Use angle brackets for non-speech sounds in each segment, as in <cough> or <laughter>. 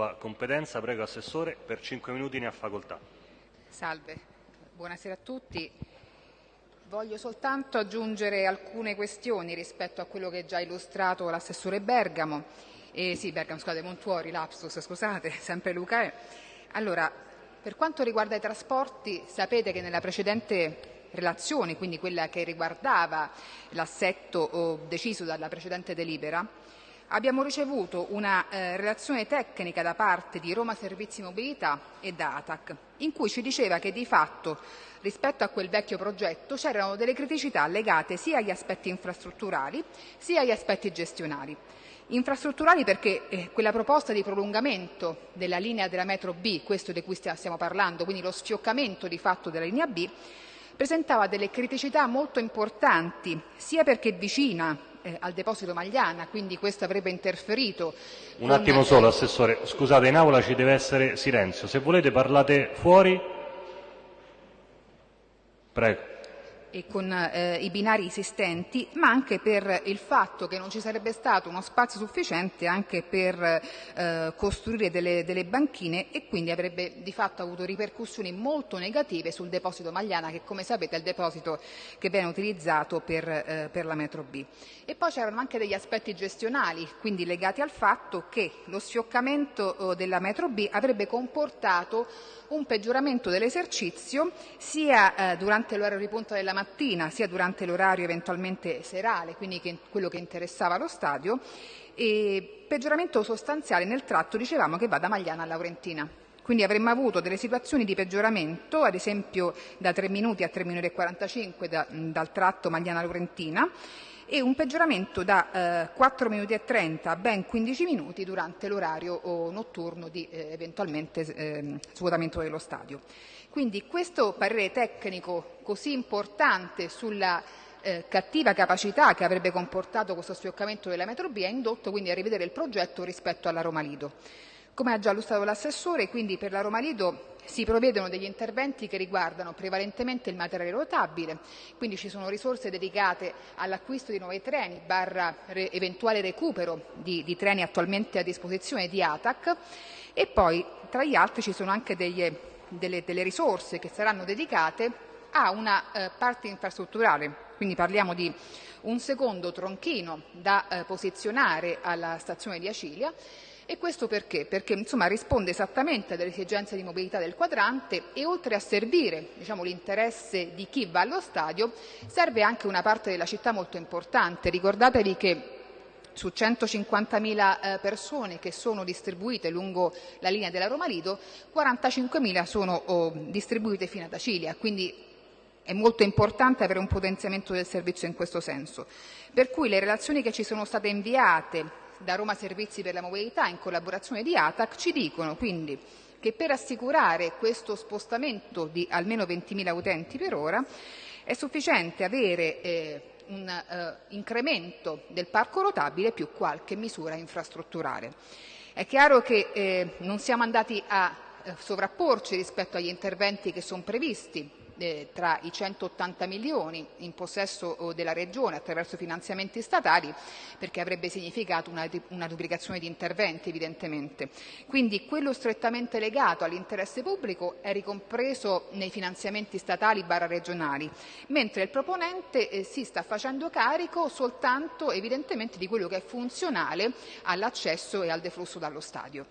sua competenza. Prego Assessore, per 5 minuti ne ha facoltà. Salve, buonasera a tutti. Voglio soltanto aggiungere alcune questioni rispetto a quello che già illustrato l'assessore Bergamo, eh, sì Bergamo scusate, Montuori, lapsus scusate, <laughs> sempre Luca è. Allora, per quanto riguarda i trasporti sapete che nella precedente relazione, quindi quella che riguardava l'assetto oh, deciso dalla precedente delibera, abbiamo ricevuto una eh, relazione tecnica da parte di Roma Servizi Mobilità e da ATAC, in cui ci diceva che di fatto rispetto a quel vecchio progetto c'erano delle criticità legate sia agli aspetti infrastrutturali sia agli aspetti gestionali. Infrastrutturali perché eh, quella proposta di prolungamento della linea della metro B, questo di cui stiamo parlando, quindi lo sfioccamento di fatto della linea B, presentava delle criticità molto importanti, sia perché vicina eh, al deposito Magliana, quindi questo avrebbe interferito. Un attimo solo, Assessore, scusate, in aula ci deve essere silenzio. Se volete parlate fuori Prego e con eh, i binari esistenti, ma anche per il fatto che non ci sarebbe stato uno spazio sufficiente anche per eh, costruire delle, delle, banchine e quindi avrebbe di fatto avuto ripercussioni molto negative sul deposito Magliana che come sapete è il deposito che viene utilizzato per, eh, per la metro B. E poi c'erano anche degli aspetti gestionali, quindi legati al fatto che lo sfioccamento eh, della metro B avrebbe comportato un peggioramento dell'esercizio sia eh, durante l'orario di punta della mattina sia durante l'orario eventualmente serale, quindi che, quello che interessava lo stadio, e peggioramento sostanziale nel tratto, dicevamo, che va da Magliana a Laurentina. Quindi avremmo avuto delle situazioni di peggioramento, ad esempio da 3 minuti a 3 minuti e 45 da, dal tratto Magliana-Laurentina, e un peggioramento da eh, 4 minuti e 30 a ben 15 minuti durante l'orario notturno di eh, eventualmente eh, svuotamento dello stadio. Quindi questo parere tecnico così importante sulla eh, cattiva capacità che avrebbe comportato questo sfioccamento della metro B ha indotto quindi a rivedere il progetto rispetto alla Roma Lido. Come ha già illustrato l'assessore, quindi per la Roma Lido si provvedono degli interventi che riguardano prevalentemente il materiale rotabile, quindi ci sono risorse dedicate all'acquisto di nuovi treni barra re, eventuale recupero di, di, treni attualmente a disposizione di ATAC e poi tra gli altri ci sono anche degli, delle, delle, risorse che saranno dedicate a una eh, parte infrastrutturale, quindi parliamo di un secondo tronchino da eh, posizionare alla stazione di Acilia e questo perché? Perché insomma, risponde esattamente alle esigenze di mobilità del quadrante e oltre a servire diciamo, l'interesse di chi va allo stadio, serve anche una parte della città molto importante. Ricordatevi che su 150.000 eh, persone che sono distribuite lungo la linea della Roma Lido, 45.000 sono oh, distribuite fino ad Acilia, quindi è molto importante avere un potenziamento del servizio in questo senso. Per cui le relazioni che ci sono state inviate da Roma Servizi per la Mobilità in collaborazione di ATAC ci dicono quindi che per assicurare questo spostamento di almeno 20.000 utenti per ora è sufficiente avere eh, un eh, incremento del parco rotabile più qualche misura infrastrutturale. È chiaro che eh, non siamo andati a eh, sovrapporci rispetto agli interventi che sono previsti eh, tra i 180 milioni in possesso oh, della Regione attraverso finanziamenti statali perché avrebbe significato una, una duplicazione di interventi evidentemente. Quindi quello strettamente legato all'interesse pubblico è ricompreso nei finanziamenti statali barra regionali, mentre il proponente eh, si sta facendo carico soltanto evidentemente di quello che è funzionale all'accesso e al deflusso dallo stadio.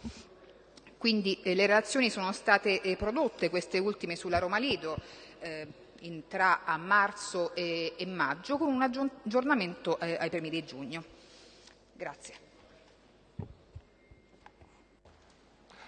Quindi eh, le relazioni sono state eh, prodotte, queste ultime sulla Roma Lido, eh, in, tra a marzo e, e, maggio con un aggiornamento eh, ai primi di giugno. Grazie.